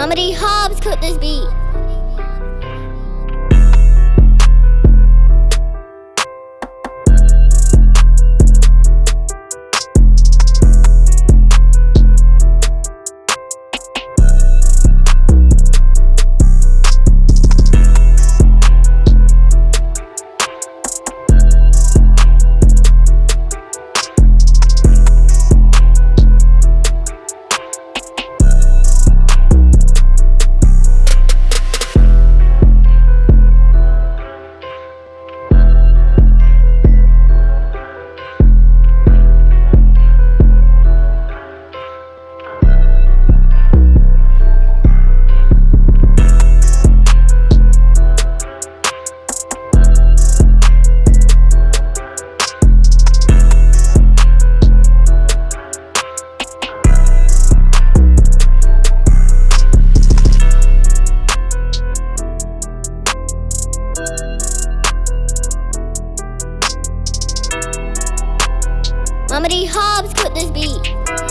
Mama D Hobbs cooked this beat. Mama D Hobbs cooked this beat.